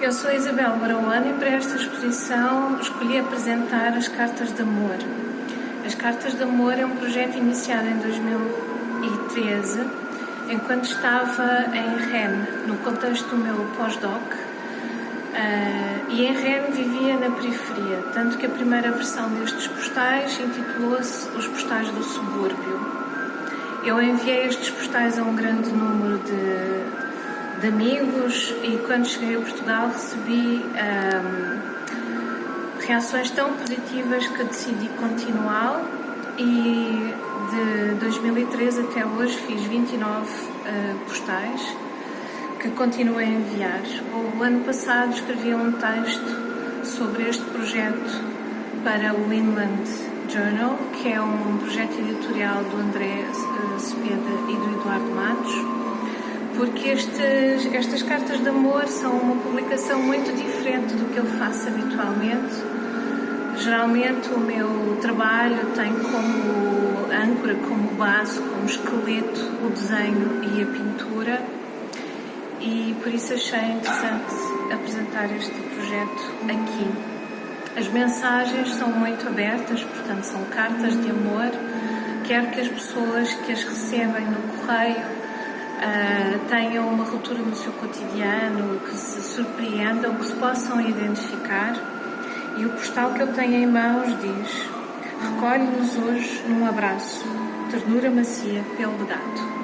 Eu sou Isabel Barauano e para esta exposição escolhi apresentar as Cartas de Amor. As Cartas de Amor é um projeto iniciado em 2013, enquanto estava em Rennes, no contexto do meu pós-doc, uh, e em Rennes vivia na periferia, tanto que a primeira versão destes postais intitulou-se Os Postais do Subúrbio. Eu enviei estes postais a um grande número de de amigos e quando cheguei a Portugal recebi reações tão positivas que decidi continuar e de 2013 até hoje fiz 29 uh, postais que continuo a enviar. O ano passado escrevi um texto sobre este projeto para o Inland Journal, que é um projeto editorial do André uh, Cepeda e do Eduardo porque estes, estas cartas de amor são uma publicação muito diferente do que eu faço habitualmente. Geralmente o meu trabalho tem como âncora, como base, como esqueleto o desenho e a pintura e por isso achei interessante apresentar este projeto aqui. As mensagens são muito abertas, portanto são cartas de amor, quer que as pessoas que as recebem no correio uh, tenham uma ruptura no seu cotidiano, que se surpreendam, que se possam identificar. E o postal que eu tenho em mãos diz: Recolhe-nos hoje num abraço, ternura macia, pelo gato.